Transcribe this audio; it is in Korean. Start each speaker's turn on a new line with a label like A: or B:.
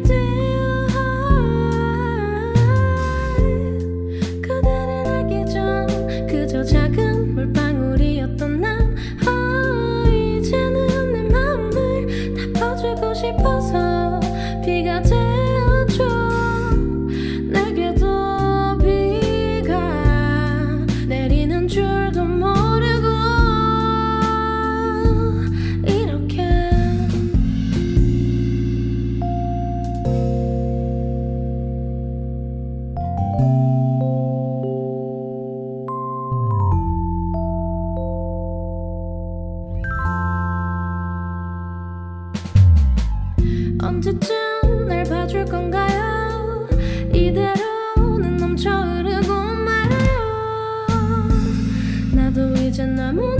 A: do 언제쯤 날 봐줄 건가요? 이대로는 넘쳐 흐르고 말아요. 나도 이제 남은